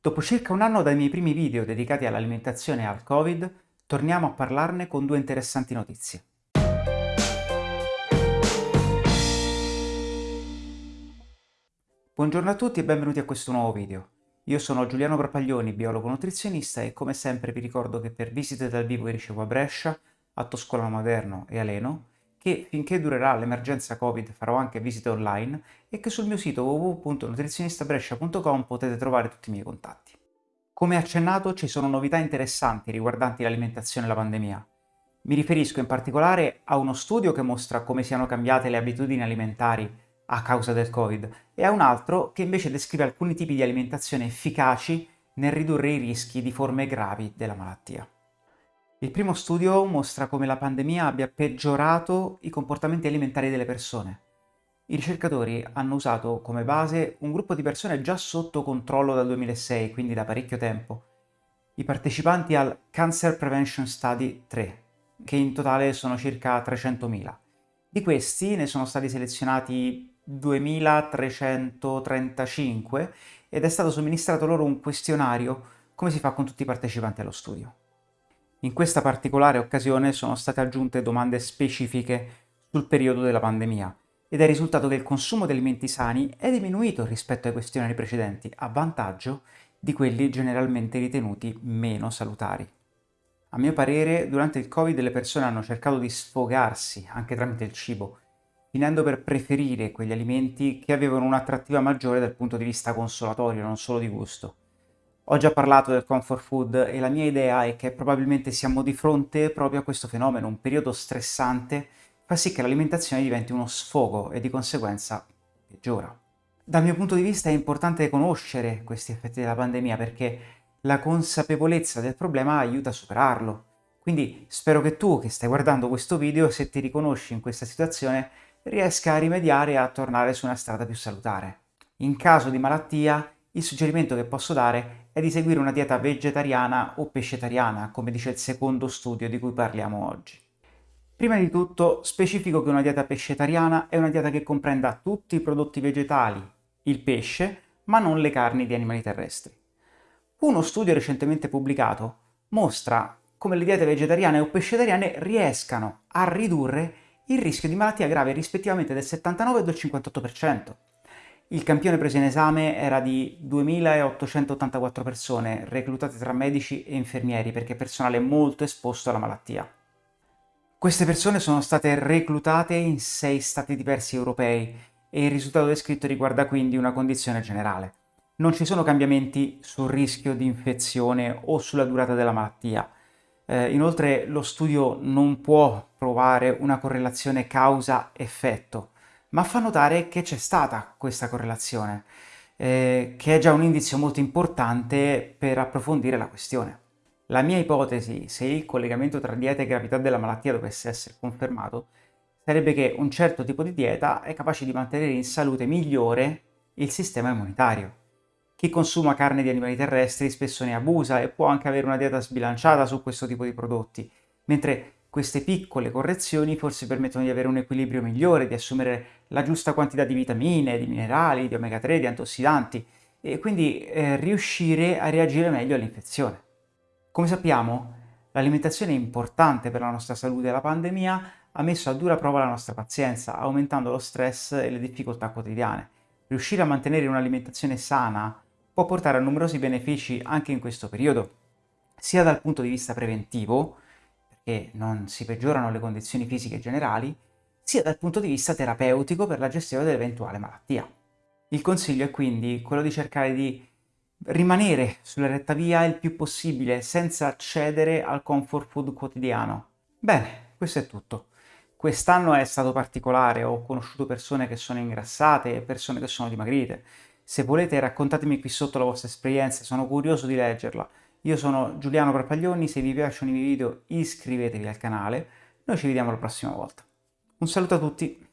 Dopo circa un anno dai miei primi video dedicati all'alimentazione e al Covid, torniamo a parlarne con due interessanti notizie. Buongiorno a tutti e benvenuti a questo nuovo video. Io sono Giuliano Propaglioni, biologo nutrizionista e come sempre vi ricordo che per visite dal vivo vi ricevo a Brescia, a Toscolano Maderno e a Leno, che finché durerà l'emergenza Covid farò anche visite online e che sul mio sito www.nutrizionistabrescia.com potete trovare tutti i miei contatti. Come accennato ci sono novità interessanti riguardanti l'alimentazione e la pandemia. Mi riferisco in particolare a uno studio che mostra come siano cambiate le abitudini alimentari a causa del Covid e a un altro che invece descrive alcuni tipi di alimentazione efficaci nel ridurre i rischi di forme gravi della malattia. Il primo studio mostra come la pandemia abbia peggiorato i comportamenti alimentari delle persone. I ricercatori hanno usato come base un gruppo di persone già sotto controllo dal 2006, quindi da parecchio tempo, i partecipanti al Cancer Prevention Study 3, che in totale sono circa 300.000. Di questi ne sono stati selezionati 2.335 ed è stato somministrato loro un questionario, come si fa con tutti i partecipanti allo studio. In questa particolare occasione sono state aggiunte domande specifiche sul periodo della pandemia ed è risultato che il consumo di alimenti sani è diminuito rispetto ai questionari precedenti, a vantaggio di quelli generalmente ritenuti meno salutari. A mio parere, durante il Covid le persone hanno cercato di sfogarsi, anche tramite il cibo, finendo per preferire quegli alimenti che avevano un'attrattiva maggiore dal punto di vista consolatorio, non solo di gusto. Ho già parlato del comfort food e la mia idea è che probabilmente siamo di fronte proprio a questo fenomeno, un periodo stressante fa sì che l'alimentazione diventi uno sfogo e di conseguenza peggiora. Dal mio punto di vista è importante conoscere questi effetti della pandemia perché la consapevolezza del problema aiuta a superarlo. Quindi spero che tu che stai guardando questo video, se ti riconosci in questa situazione, riesca a rimediare e a tornare su una strada più salutare. In caso di malattia, il suggerimento che posso dare è di seguire una dieta vegetariana o pescetariana, come dice il secondo studio di cui parliamo oggi. Prima di tutto specifico che una dieta pescetariana è una dieta che comprenda tutti i prodotti vegetali, il pesce, ma non le carni di animali terrestri. Uno studio recentemente pubblicato mostra come le diete vegetariane o pescetariane riescano a ridurre il rischio di malattia grave rispettivamente del 79 e del 58%. Il campione preso in esame era di 2.884 persone, reclutate tra medici e infermieri, perché personale molto esposto alla malattia. Queste persone sono state reclutate in sei stati diversi europei e il risultato descritto riguarda quindi una condizione generale. Non ci sono cambiamenti sul rischio di infezione o sulla durata della malattia. Eh, inoltre lo studio non può provare una correlazione causa-effetto, ma fa notare che c'è stata questa correlazione, eh, che è già un indizio molto importante per approfondire la questione. La mia ipotesi, se il collegamento tra dieta e gravità della malattia dovesse essere confermato, sarebbe che un certo tipo di dieta è capace di mantenere in salute migliore il sistema immunitario. Chi consuma carne di animali terrestri spesso ne abusa e può anche avere una dieta sbilanciata su questo tipo di prodotti, mentre queste piccole correzioni forse permettono di avere un equilibrio migliore, di assumere la giusta quantità di vitamine, di minerali, di omega 3, di antiossidanti e quindi eh, riuscire a reagire meglio all'infezione. Come sappiamo, l'alimentazione è importante per la nostra salute e la pandemia ha messo a dura prova la nostra pazienza, aumentando lo stress e le difficoltà quotidiane. Riuscire a mantenere un'alimentazione sana può portare a numerosi benefici anche in questo periodo, sia dal punto di vista preventivo, e non si peggiorano le condizioni fisiche generali, sia dal punto di vista terapeutico per la gestione dell'eventuale malattia. Il consiglio è quindi quello di cercare di rimanere sulla retta via il più possibile senza cedere al comfort food quotidiano. Bene, questo è tutto. Quest'anno è stato particolare, ho conosciuto persone che sono ingrassate e persone che sono dimagrite. Se volete raccontatemi qui sotto la vostra esperienza, sono curioso di leggerla. Io sono Giuliano Parpaglioni, se vi piacciono i miei video iscrivetevi al canale, noi ci vediamo la prossima volta. Un saluto a tutti!